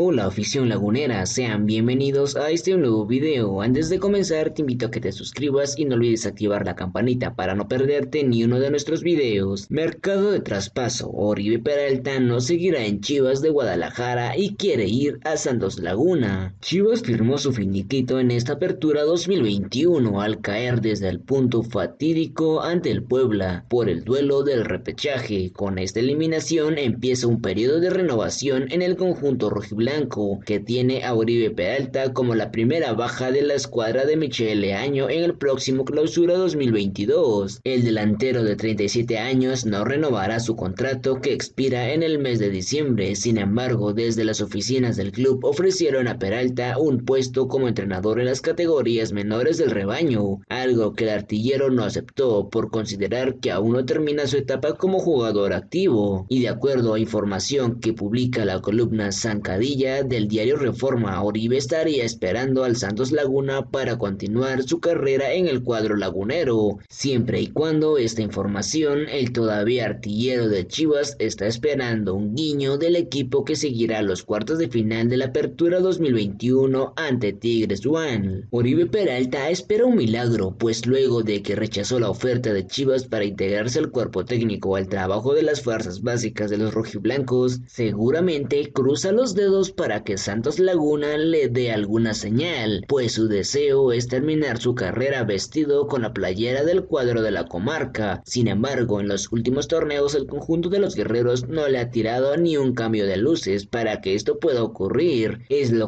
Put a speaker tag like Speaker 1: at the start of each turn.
Speaker 1: Hola afición lagunera, sean bienvenidos a este nuevo video. Antes de comenzar te invito a que te suscribas y no olvides activar la campanita para no perderte ni uno de nuestros videos. Mercado de traspaso, Oribe Peralta no seguirá en Chivas de Guadalajara y quiere ir a Santos Laguna. Chivas firmó su finiquito en esta apertura 2021 al caer desde el punto fatídico ante el Puebla por el duelo del repechaje. Con esta eliminación empieza un periodo de renovación en el conjunto rojiblanco que tiene a Uribe Peralta como la primera baja de la escuadra de Michele Año en el próximo clausura 2022. El delantero de 37 años no renovará su contrato que expira en el mes de diciembre, sin embargo, desde las oficinas del club ofrecieron a Peralta un puesto como entrenador en las categorías menores del rebaño, algo que el artillero no aceptó por considerar que aún no termina su etapa como jugador activo, y de acuerdo a información que publica la columna Zancadilla, del diario Reforma, Oribe estaría esperando al Santos Laguna para continuar su carrera en el cuadro lagunero, siempre y cuando esta información, el todavía artillero de Chivas está esperando un guiño del equipo que seguirá los cuartos de final de la Apertura 2021 ante Tigres One. Oribe Peralta espera un milagro, pues luego de que rechazó la oferta de Chivas para integrarse al cuerpo técnico al trabajo de las fuerzas básicas de los rojiblancos, seguramente cruza los dedos para que Santos Laguna le dé alguna señal, pues su deseo es terminar su carrera vestido con la playera del cuadro de la comarca. Sin embargo, en los últimos torneos el conjunto de los guerreros no le ha tirado ni un cambio de luces para que esto pueda ocurrir. Es lo